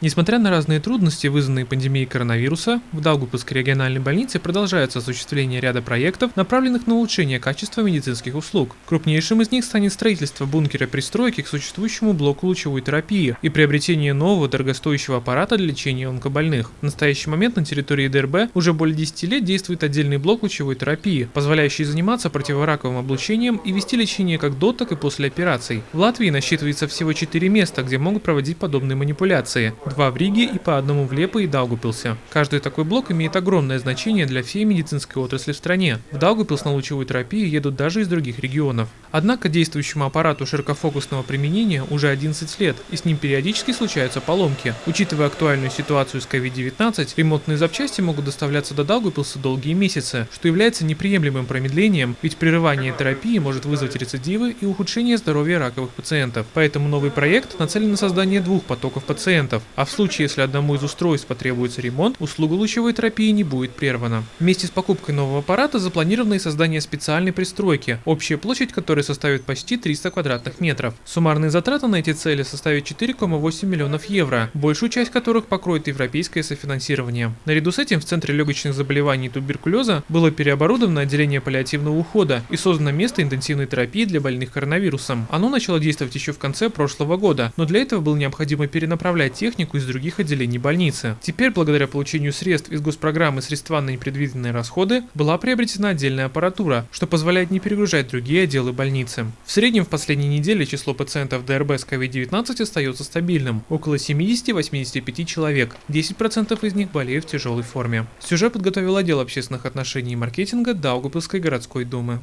Несмотря на разные трудности, вызванные пандемией коронавируса, в Даугупилской региональной больнице продолжается осуществление ряда проектов, направленных на улучшение качества медицинских услуг. Крупнейшим из них станет строительство бункера пристройки к существующему блоку лучевой терапии и приобретение нового дорогостоящего аппарата для лечения онкобольных. В настоящий момент на территории ДРБ уже более 10 лет действует отдельный блок лучевой терапии, позволяющий заниматься противораковым облучением и вести лечение как до, так и после операций. В Латвии насчитывается всего 4 места, где могут проводить подобные манипуляции два в Риге и по одному в Лепо и Даугупилсе. Каждый такой блок имеет огромное значение для всей медицинской отрасли в стране. В Даугупилс на лучевую терапию едут даже из других регионов. Однако действующему аппарату широкофокусного применения уже 11 лет, и с ним периодически случаются поломки. Учитывая актуальную ситуацию с COVID-19, ремонтные запчасти могут доставляться до Даугупилса долгие месяцы, что является неприемлемым промедлением, ведь прерывание терапии может вызвать рецидивы и ухудшение здоровья раковых пациентов. Поэтому новый проект нацелен на создание двух потоков пациентов, а в случае, если одному из устройств потребуется ремонт, услуга лучевой терапии не будет прервана. Вместе с покупкой нового аппарата запланировано и создание специальной пристройки, общая площадь которой составит почти 300 квадратных метров. Суммарные затраты на эти цели составят 4,8 миллионов евро, большую часть которых покроет европейское софинансирование. Наряду с этим в Центре легочных заболеваний и туберкулеза было переоборудовано отделение паллиативного ухода и создано место интенсивной терапии для больных коронавирусом. Оно начало действовать еще в конце прошлого года, но для этого было необходимо перенаправлять технику технику из других отделений больницы. Теперь, благодаря получению средств из госпрограммы средства на непредвиденные расходы, была приобретена отдельная аппаратура, что позволяет не перегружать другие отделы больницы. В среднем в последние недели число пациентов ДРБ с COVID-19 остается стабильным – около 70-85 человек, 10% из них болеют в тяжелой форме. Сюжет подготовил отдел общественных отношений и маркетинга Даугавпилской городской думы.